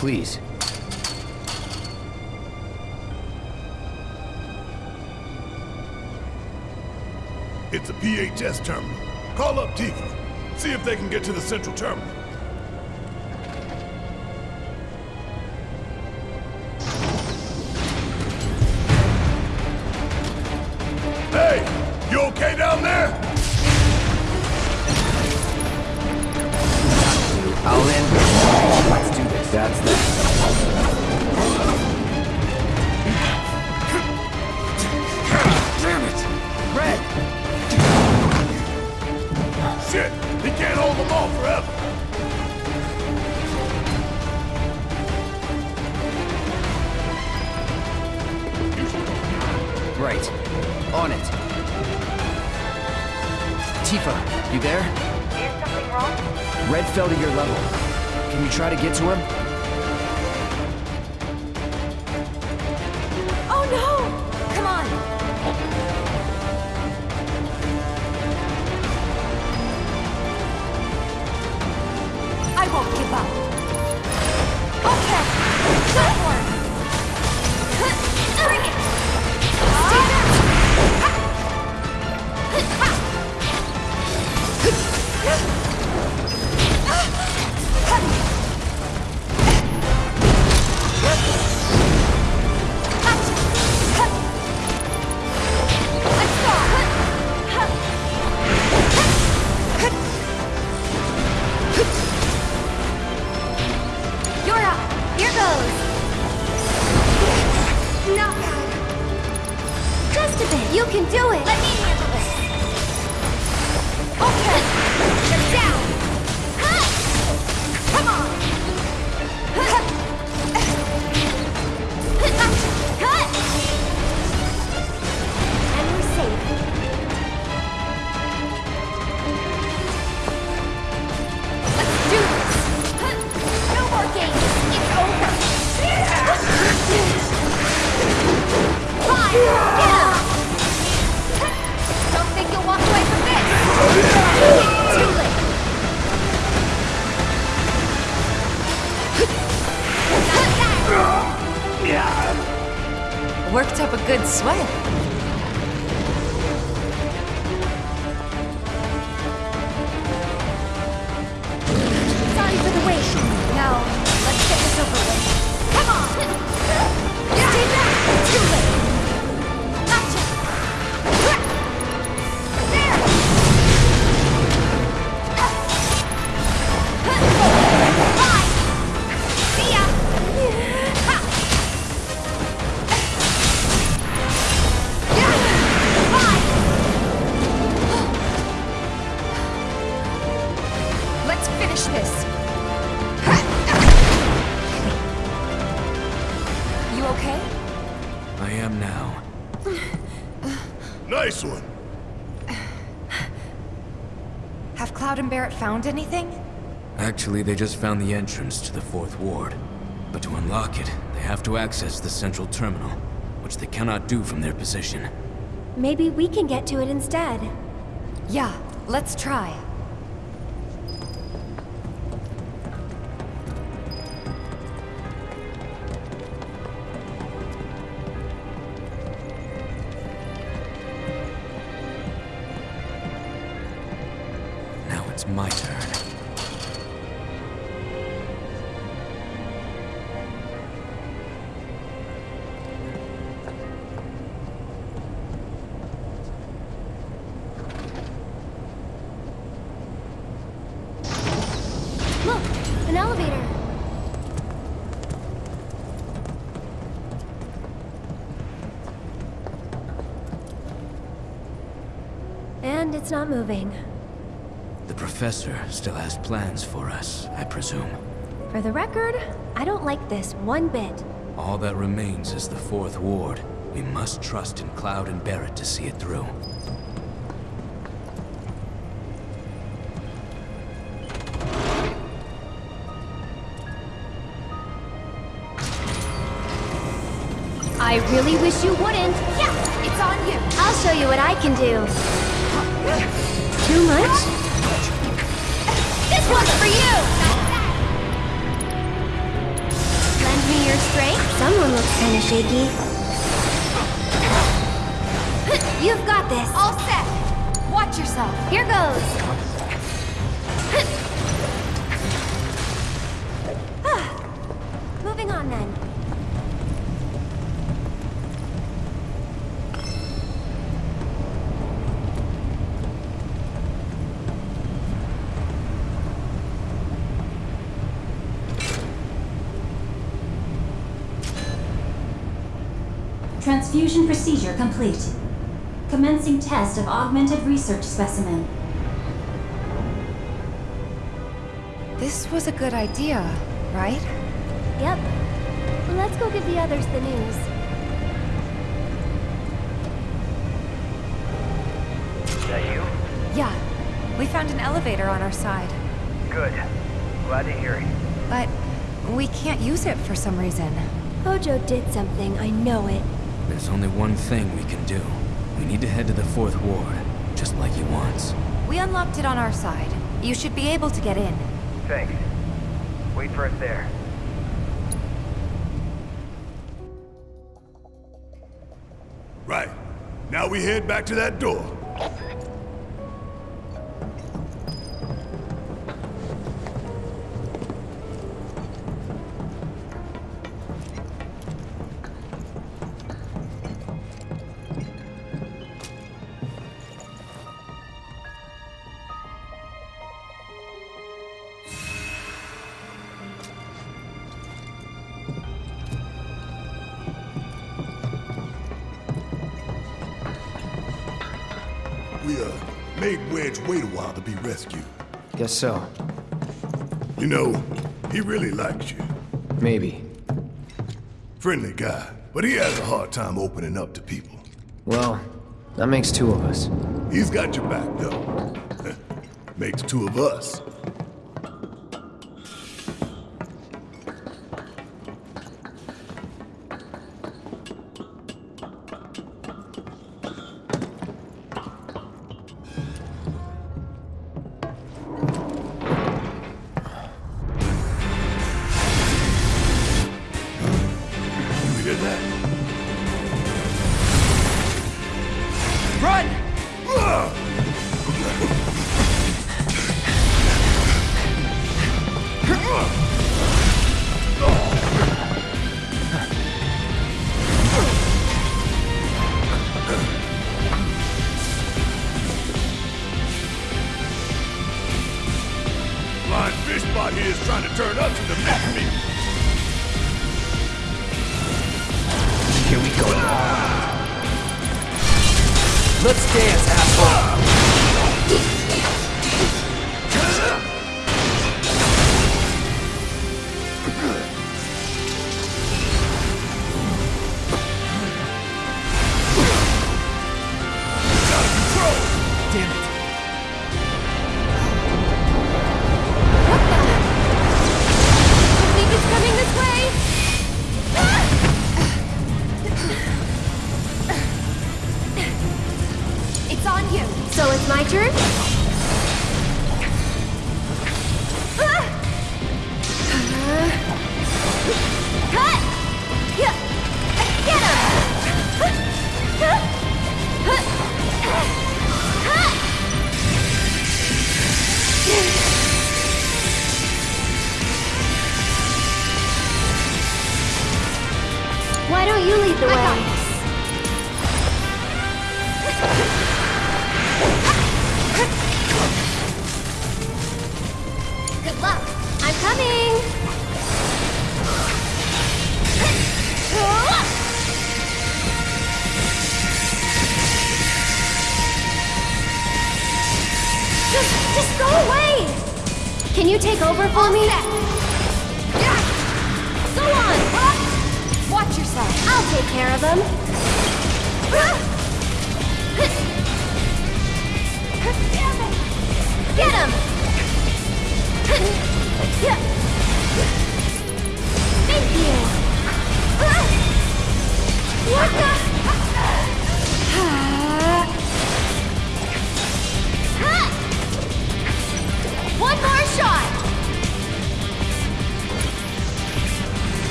please. It's a PHS terminal. Call up Tifa. See if they can get to the central terminal. Shit! He can't hold them all forever! Right. On it. Tifa, you there? Is something wrong? Red fell to your level. Can you try to get to him? Found anything? Actually, they just found the entrance to the fourth ward. But to unlock it, they have to access the central terminal, which they cannot do from their position. Maybe we can get to it instead. Yeah, let's try. It's not moving. The professor still has plans for us, I presume. For the record, I don't like this one bit. All that remains is the fourth ward. We must trust in Cloud and Barret to see it through. I really wish you wouldn't. Yeah, it's on you. I'll show you what I can do. Too much? This one's for you! Lend me your strength? Someone looks kind of shaky. You've got this. All set. Watch yourself. Here goes. Transfusion procedure complete. Commencing test of augmented research specimen. This was a good idea, right? Yep. Let's go give the others the news. Is that you? Yeah. We found an elevator on our side. Good. Glad to hear it. But we can't use it for some reason. Hojo did something, I know it. There's only one thing we can do. We need to head to the Fourth Ward, just like he wants. We unlocked it on our side. You should be able to get in. Thanks. Wait for us there. Right. Now we head back to that door. Made Wedge wait a while to be rescued. Guess so. You know, he really likes you. Maybe. Friendly guy, but he has a hard time opening up to people. Well, that makes two of us. He's got your back, though. Makes two of us.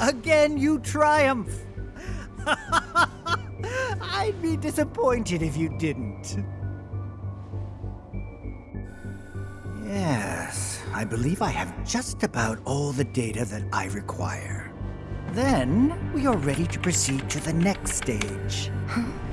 Again, you triumph. I'd be disappointed if you didn't. Yes, I believe I have just about all the data that I require. Then we are ready to proceed to the next stage.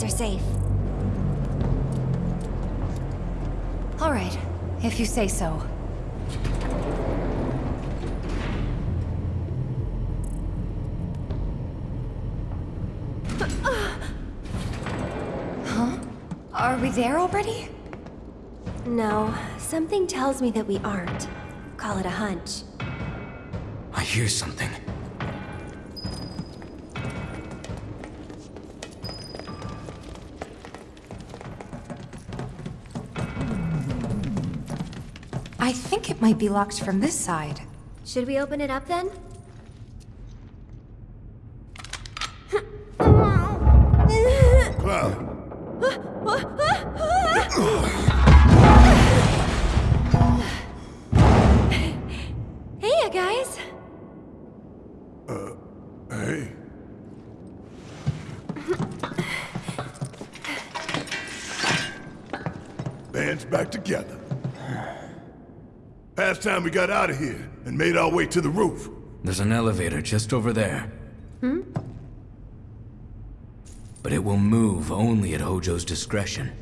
the elevators are safe. All right, if you say so. Huh? Are we there already? No, something tells me that we aren't. Call it a hunch. I hear something. I think it might be locked from this side. Should we open it up then? Cloud, Hey, you guys! Uh, hey. Band's back together. Past time we got out of here and made our way to the roof. There's an elevator just over there. Hmm? But it will move only at Hojo's discretion.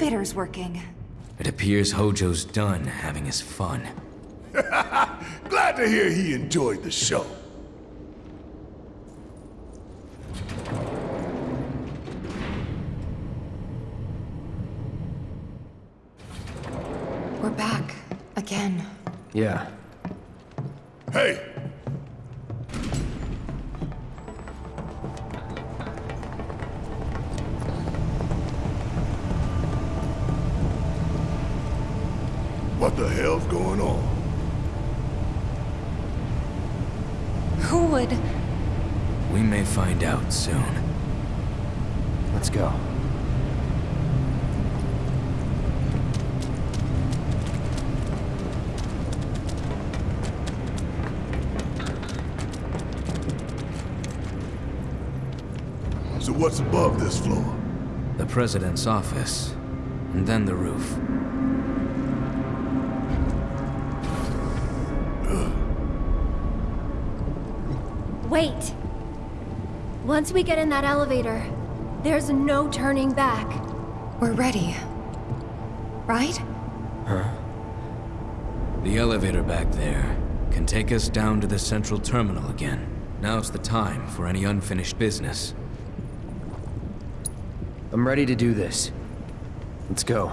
Looks like the elevator's working. It appears Hojo's done having his fun. Glad to hear he enjoyed the show. We're back. Again. Yeah. What the hell's going on? Who would... We may find out soon. Let's go. So what's above this floor? The President's office, and then the roof. Wait. Once we get in that elevator, there's no turning back. We're ready. Right? Huh? The elevator back there can take us down to the central terminal again. Now's the time for any unfinished business. I'm ready to do this. Let's go.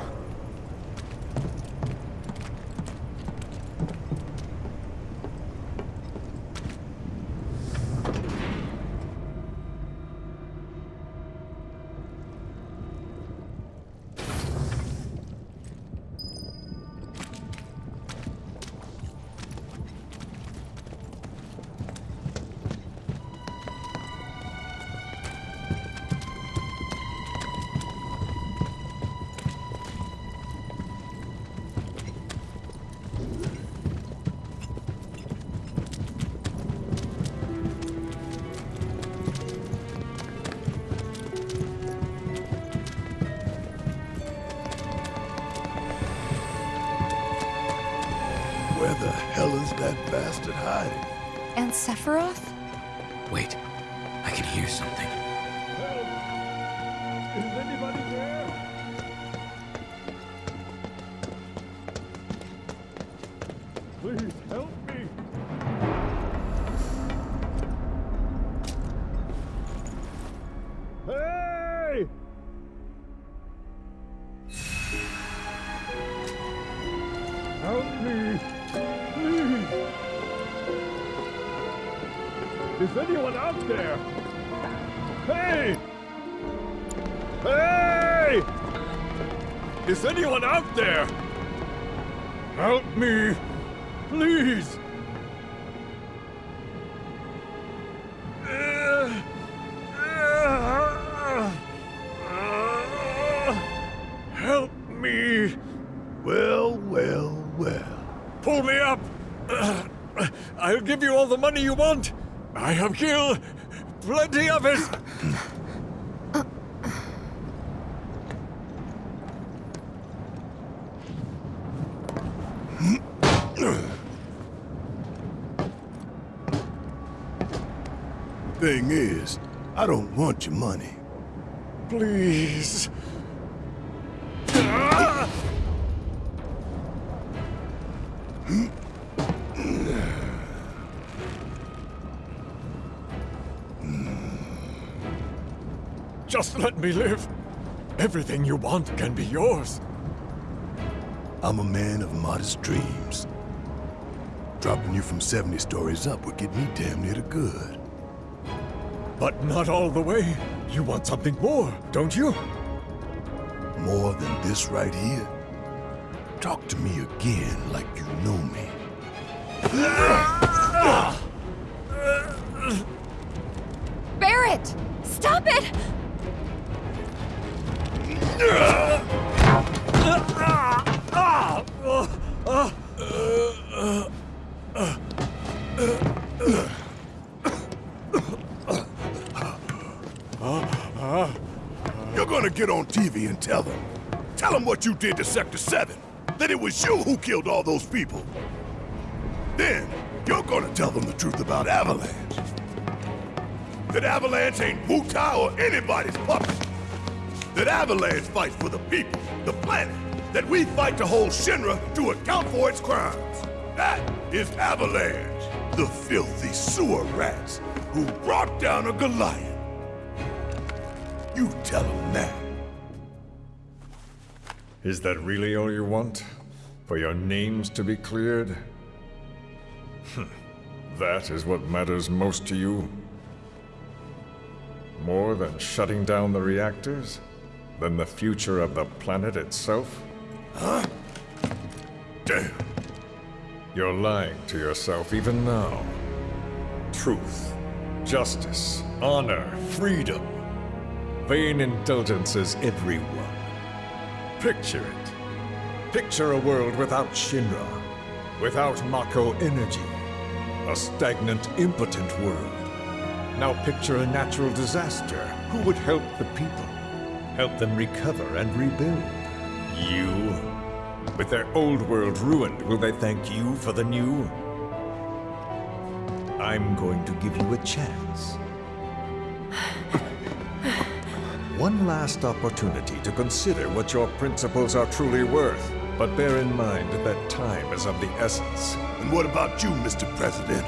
Is anyone out there? Help me! Please! Help me! Well, well, well. Pull me up! I'll give you all the money you want! I have killed plenty of it! Thing is, I don't want your money. Please. Just let me live. Everything you want can be yours. I'm a man of modest dreams. Dropping you from 70 stories up would get me damn near to good. But not all the way. You want something more, don't you? More than this right here? Talk to me again like you know me. TV and tell them. Tell them what you did to Sector 7. That it was you who killed all those people. Then, you're gonna tell them the truth about Avalanche. That Avalanche ain't Wutai or anybody's puppet. That Avalanche fights for the people, the planet. That we fight to hold Shinra to account for its crimes. That is Avalanche. The filthy sewer rats who brought down a Goliath. You tell them that. Is that really all you want? For your names to be cleared? Hmm. that is what matters most to you? More than shutting down the reactors? Than the future of the planet itself? Huh? Damn. You're lying to yourself even now. Truth, justice, honor, freedom. Vain indulgences everyone. Picture it. Picture a world without Shinra, without Mako energy. A stagnant, impotent world. Now picture a natural disaster. Who would help the people? Help them recover and rebuild? You? With their old world ruined, will they thank you for the new? I'm going to give you a chance. One last opportunity to consider what your principles are truly worth. But bear in mind that time is of the essence. And what about you, Mr. President?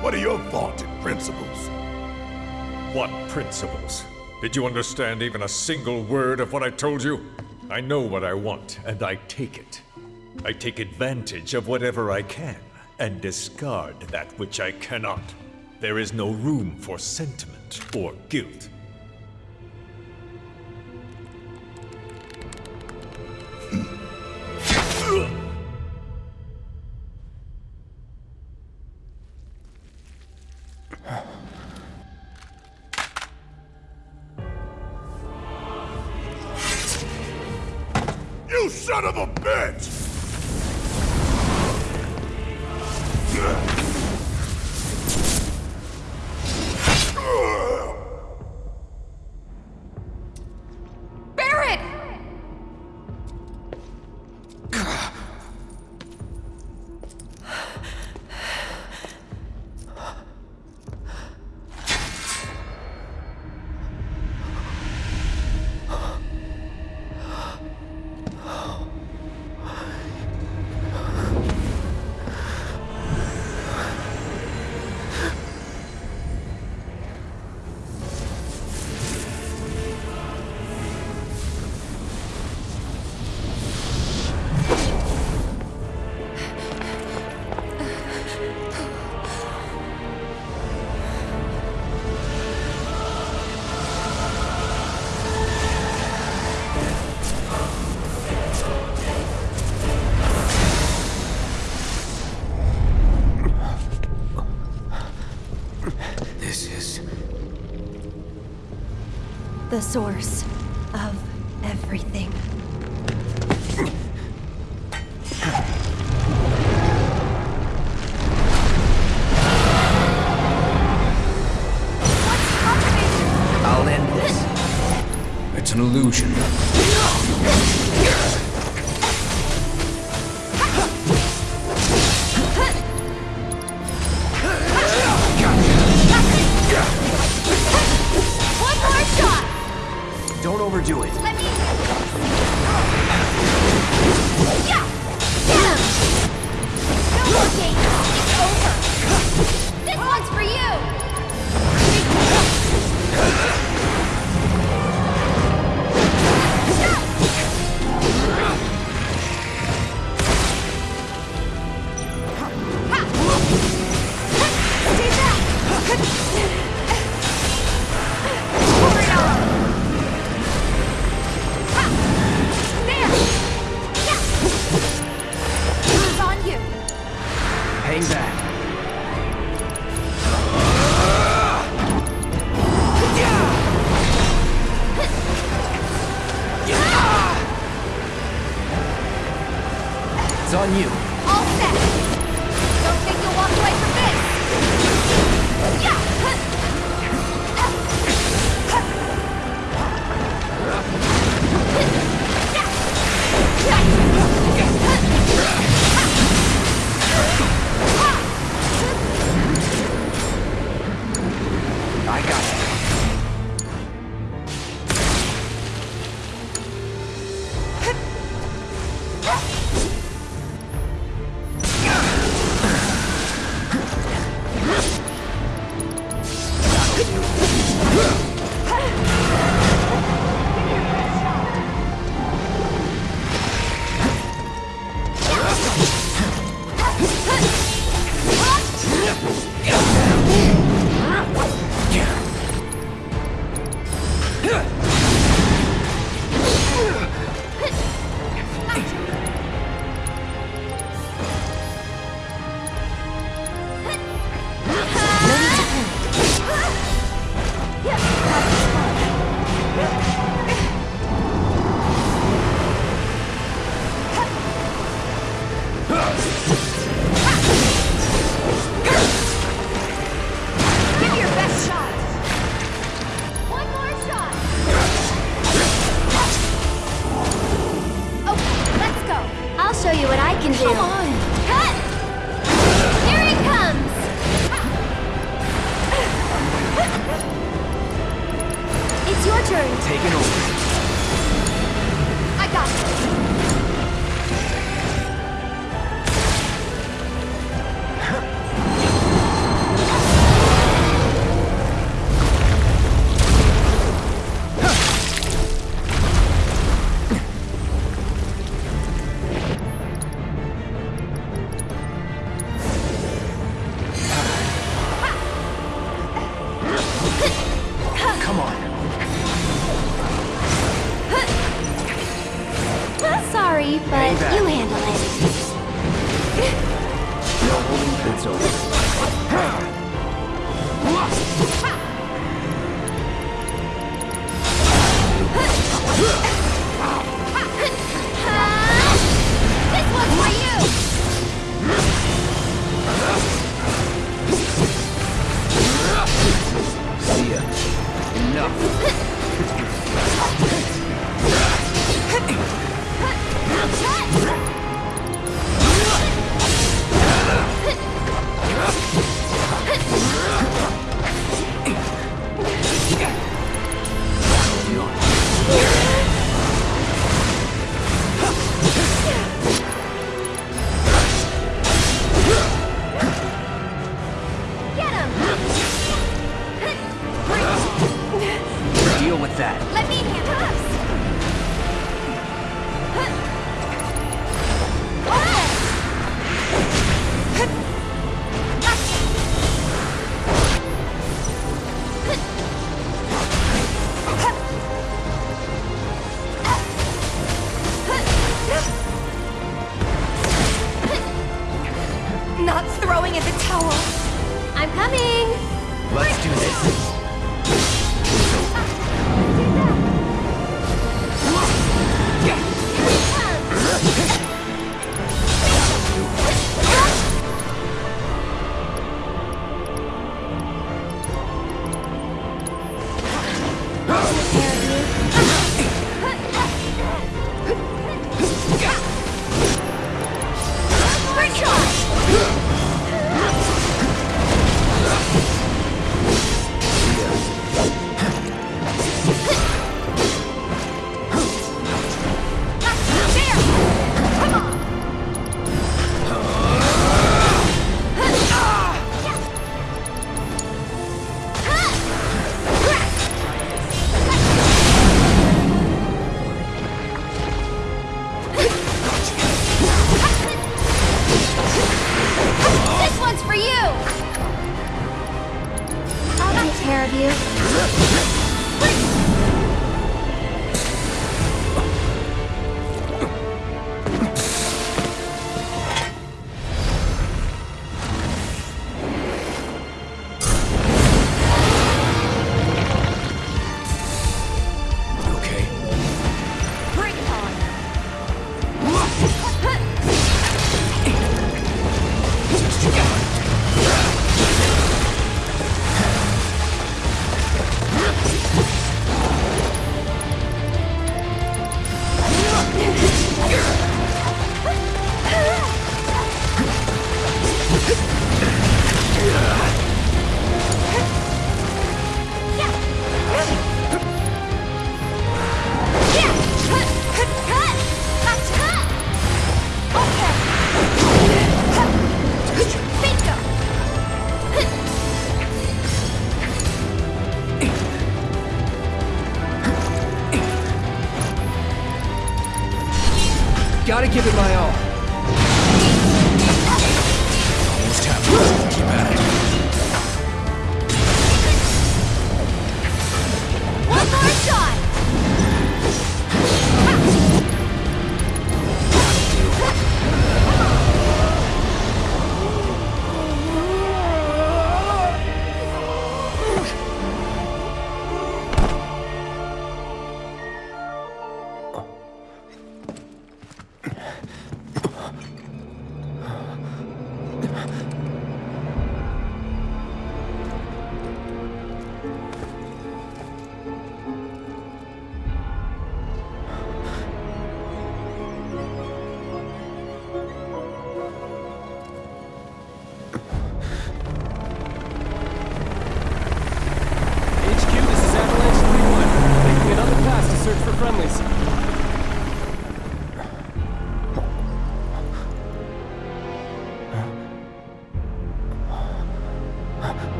What are your vaunted principles? What principles? Did you understand even a single word of what I told you? I know what I want, and I take it. I take advantage of whatever I can, and discard that which I cannot. There is no room for sentiment or guilt. The source overdo it. On you. All set! Don't think you'll walk away from this! I got you.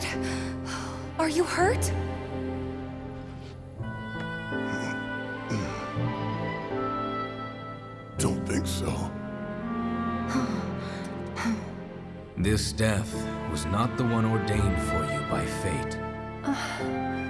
good. Are you hurt? Don't think so. this death was not the one ordained for you by fate. Uh...